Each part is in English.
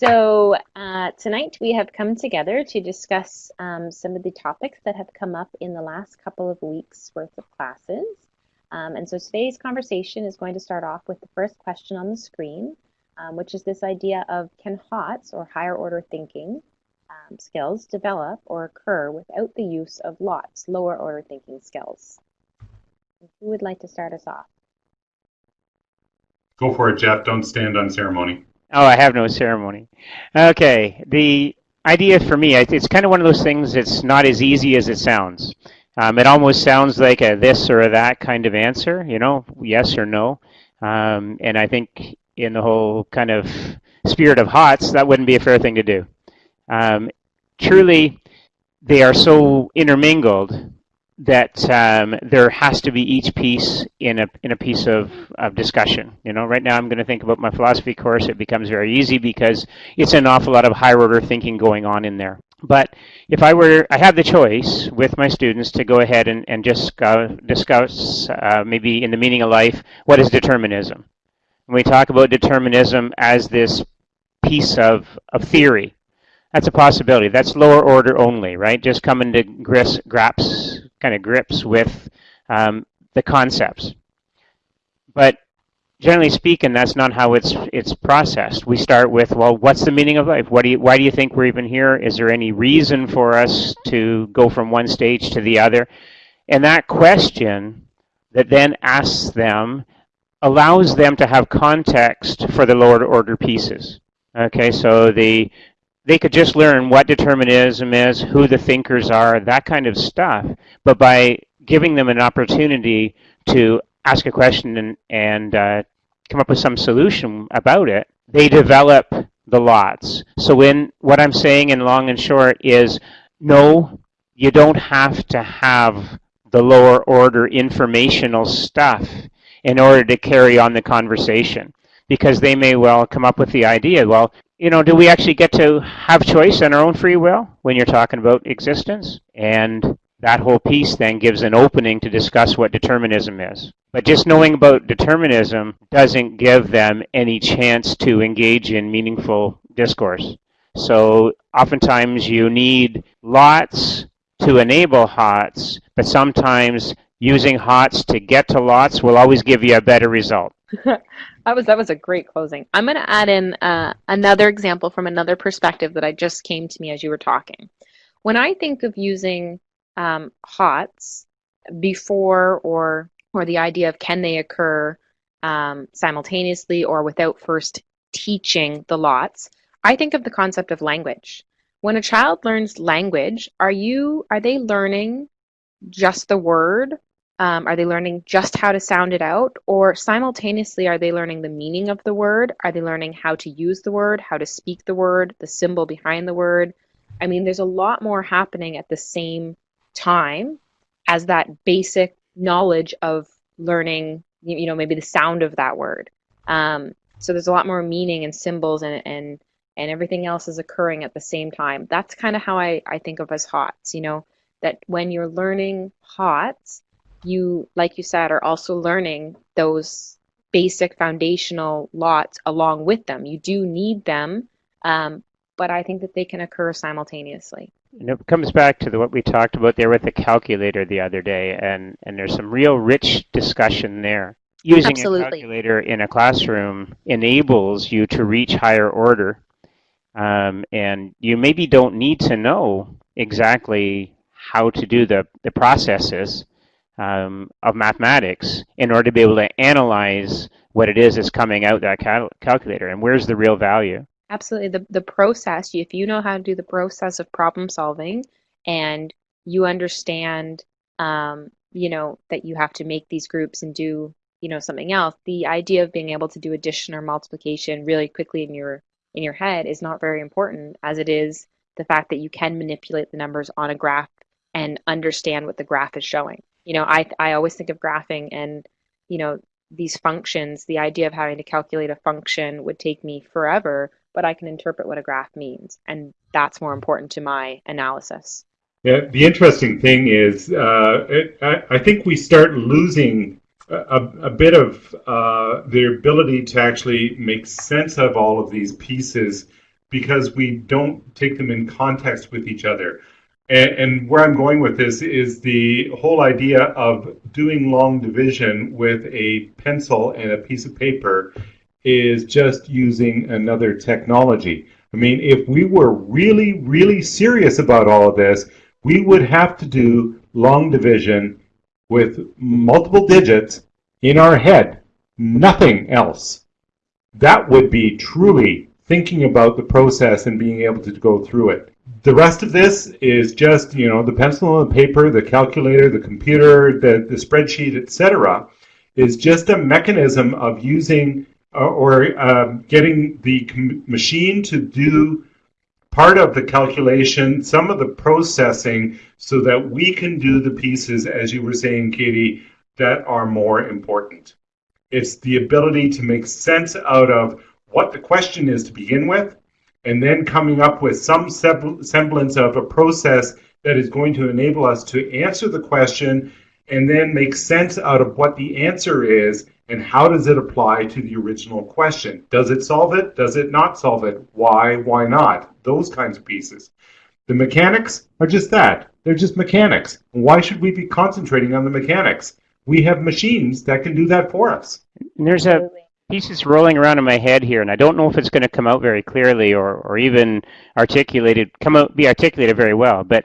So uh, tonight we have come together to discuss um, some of the topics that have come up in the last couple of weeks worth of classes. Um, and so today's conversation is going to start off with the first question on the screen, um, which is this idea of can HOTS or higher order thinking um, skills develop or occur without the use of LOTS, lower order thinking skills? Who would like to start us off? Go for it, Jeff. Don't stand on ceremony. Oh, I have no ceremony. Okay, the idea for me, it's kind of one of those things that's not as easy as it sounds. Um, it almost sounds like a this or a that kind of answer, you know, yes or no. Um, and I think in the whole kind of spirit of HOTS, that wouldn't be a fair thing to do. Um, truly, they are so intermingled that um, there has to be each piece in a in a piece of, of discussion. You know, right now I'm going to think about my philosophy course. It becomes very easy because it's an awful lot of higher order thinking going on in there. But if I were, I have the choice with my students to go ahead and, and just discuss uh, maybe in the meaning of life, what is determinism? When we talk about determinism as this piece of, of theory, that's a possibility. That's lower order only, right? Just coming to grips, graps, kind of grips with um, the concepts. But generally speaking, that's not how it's it's processed. We start with, well, what's the meaning of life? What do you, why do you think we're even here? Is there any reason for us to go from one stage to the other? And that question that then asks them allows them to have context for the lower order pieces. Okay, so the they could just learn what determinism is, who the thinkers are, that kind of stuff. But by giving them an opportunity to ask a question and, and uh, come up with some solution about it, they develop the lots. So when what I'm saying in long and short is no, you don't have to have the lower order informational stuff in order to carry on the conversation because they may well come up with the idea, well, you know, do we actually get to have choice and our own free will when you're talking about existence? And that whole piece then gives an opening to discuss what determinism is. But just knowing about determinism doesn't give them any chance to engage in meaningful discourse. So oftentimes you need lots to enable HOTS, but sometimes using HOTS to get to lots will always give you a better result. That was that was a great closing. I'm going to add in uh, another example from another perspective that I just came to me as you were talking. When I think of using um, HOTS before or or the idea of can they occur um, simultaneously or without first teaching the lots, I think of the concept of language. When a child learns language, are you are they learning just the word um, are they learning just how to sound it out? Or simultaneously, are they learning the meaning of the word? Are they learning how to use the word, how to speak the word, the symbol behind the word? I mean, there's a lot more happening at the same time as that basic knowledge of learning, you know, maybe the sound of that word. Um, so there's a lot more meaning and symbols and, and, and everything else is occurring at the same time. That's kind of how I, I think of as HOTS, you know, that when you're learning HOTS, you, like you said, are also learning those basic foundational lots along with them. You do need them, um, but I think that they can occur simultaneously. And it comes back to the, what we talked about there with the calculator the other day, and, and there's some real rich discussion there. Using Absolutely. a calculator in a classroom enables you to reach higher order, um, and you maybe don't need to know exactly how to do the, the processes, um, of mathematics in order to be able to analyze what it is that's coming out that cal calculator and where's the real value. Absolutely. The, the process, if you know how to do the process of problem solving and you understand, um, you know, that you have to make these groups and do, you know, something else, the idea of being able to do addition or multiplication really quickly in your in your head is not very important as it is the fact that you can manipulate the numbers on a graph and understand what the graph is showing you know, I, I always think of graphing and, you know, these functions, the idea of having to calculate a function would take me forever, but I can interpret what a graph means. And that's more important to my analysis. Yeah, the interesting thing is, uh, it, I, I, think we start losing a, a bit of uh, the ability to actually make sense of all of these pieces because we don't take them in context with each other. And, and where I'm going with this is the whole idea of doing long division with a pencil and a piece of paper is just using another technology. I mean, if we were really, really serious about all of this, we would have to do long division with multiple digits in our head, nothing else. That would be truly thinking about the process and being able to go through it. The rest of this is just, you know, the pencil and the paper, the calculator, the computer, the, the spreadsheet, etc., is just a mechanism of using uh, or uh, getting the machine to do part of the calculation, some of the processing, so that we can do the pieces, as you were saying, Katie, that are more important. It's the ability to make sense out of what the question is to begin with, and then coming up with some semblance of a process that is going to enable us to answer the question and then make sense out of what the answer is and how does it apply to the original question. Does it solve it? Does it not solve it? Why? Why not? Those kinds of pieces. The mechanics are just that. They're just mechanics. Why should we be concentrating on the mechanics? We have machines that can do that for us. And there's a pieces rolling around in my head here, and I don't know if it's going to come out very clearly or, or even articulated, come out, be articulated very well. But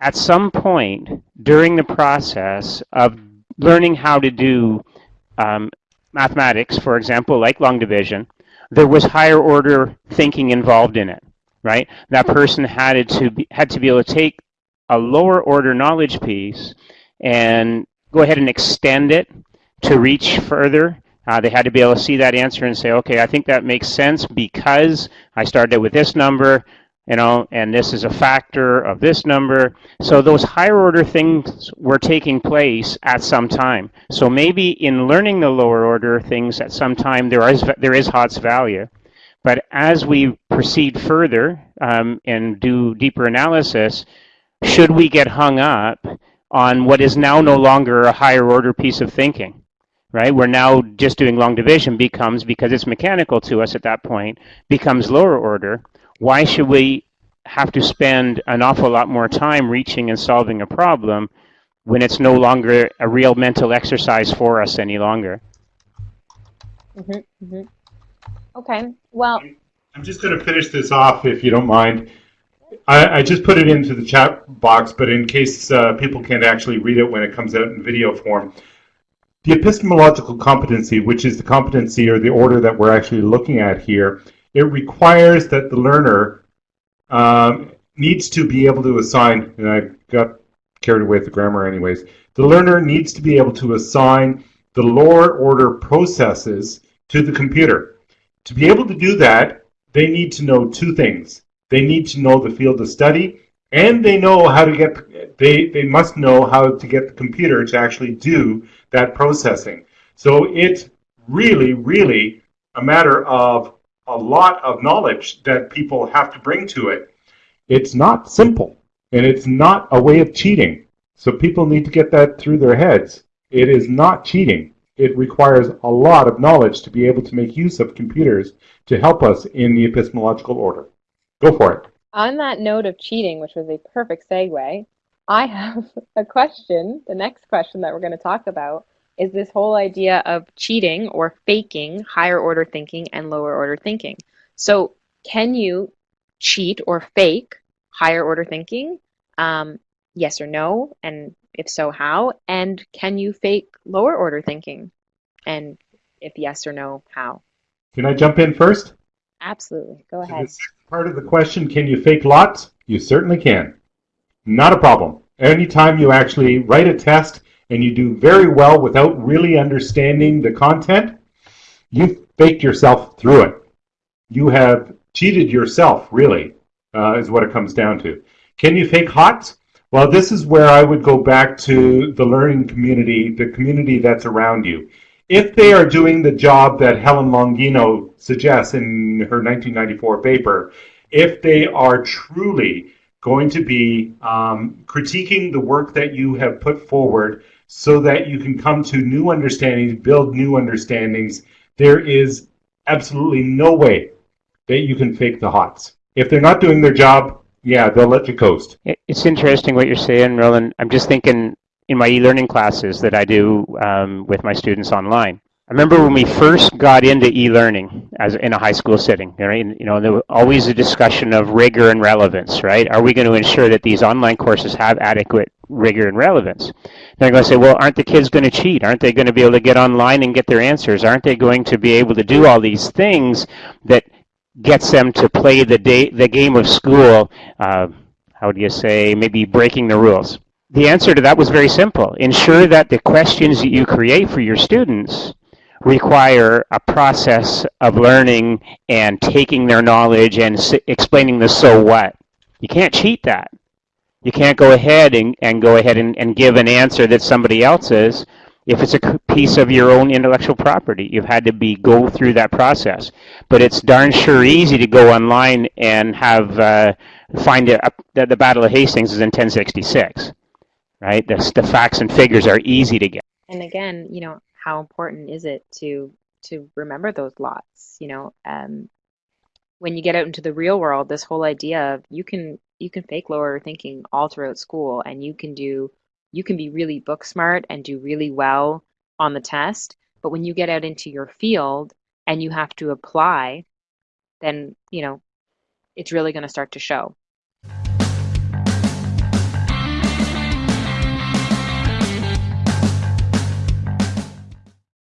at some point during the process of learning how to do um, mathematics, for example, like long division, there was higher order thinking involved in it, right? That person had to be, had to be able to take a lower order knowledge piece and go ahead and extend it to reach further uh, they had to be able to see that answer and say, okay, I think that makes sense because I started with this number, you know, and this is a factor of this number. So those higher order things were taking place at some time. So maybe in learning the lower order things at some time, there is there is HOTS value. But as we proceed further um, and do deeper analysis, should we get hung up on what is now no longer a higher order piece of thinking? Right? We're now just doing long division becomes, because it's mechanical to us at that point, becomes lower order. Why should we have to spend an awful lot more time reaching and solving a problem when it's no longer a real mental exercise for us any longer? Mm-hmm, mm-hmm. Okay, well. I'm just going to finish this off if you don't mind. I, I, just put it into the chat box, but in case uh, people can't actually read it when it comes out in video form, the epistemological competency, which is the competency or the order that we're actually looking at here, it requires that the learner um, needs to be able to assign, and I got carried away with the grammar anyways, the learner needs to be able to assign the lower order processes to the computer. To be able to do that, they need to know two things. They need to know the field of study and they know how to get they they must know how to get the computer to actually do that processing. So it's really really a matter of a lot of knowledge that people have to bring to it. It's not simple and it's not a way of cheating. So people need to get that through their heads. It is not cheating. It requires a lot of knowledge to be able to make use of computers to help us in the epistemological order. Go for it. On that note of cheating, which was a perfect segue, I have a question. The next question that we're going to talk about is this whole idea of cheating or faking higher order thinking and lower order thinking. So, can you cheat or fake higher order thinking? Um, yes or no? And if so, how? And can you fake lower order thinking? And if yes or no, how? Can I jump in first? Absolutely. Go ahead part of the question, can you fake lots? You certainly can. Not a problem. Anytime you actually write a test and you do very well without really understanding the content, you faked yourself through it. You have cheated yourself, really, uh, is what it comes down to. Can you fake hot? Well, this is where I would go back to the learning community, the community that's around you if they are doing the job that Helen Longino suggests in her 1994 paper, if they are truly going to be um, critiquing the work that you have put forward so that you can come to new understandings, build new understandings, there is absolutely no way that you can fake the HOTS. If they're not doing their job, yeah, they'll let you coast. It's interesting what you're saying, Roland. I'm just thinking in my e-learning classes that I do um, with my students online. I remember when we first got into e-learning as in a high school setting, right? And, you know, there was always a discussion of rigor and relevance, right? Are we going to ensure that these online courses have adequate rigor and relevance? They're going to say, well, aren't the kids going to cheat? Aren't they going to be able to get online and get their answers? Aren't they going to be able to do all these things that gets them to play the day, the game of school? Uh, how do you say? Maybe breaking the rules. The answer to that was very simple. Ensure that the questions that you create for your students require a process of learning and taking their knowledge and explaining the so what. You can't cheat that. You can't go ahead and, and go ahead and, and give an answer that somebody else else's if it's a piece of your own intellectual property. You've had to be go through that process. But it's darn sure easy to go online and have uh, find it that the Battle of Hastings is in 1066, right? The, the facts and figures are easy to get. And again, you know, how important is it to to remember those lots? You know, um, when you get out into the real world, this whole idea of you can you can fake lower thinking all throughout school, and you can do you can be really book smart and do really well on the test. But when you get out into your field and you have to apply, then you know it's really going to start to show.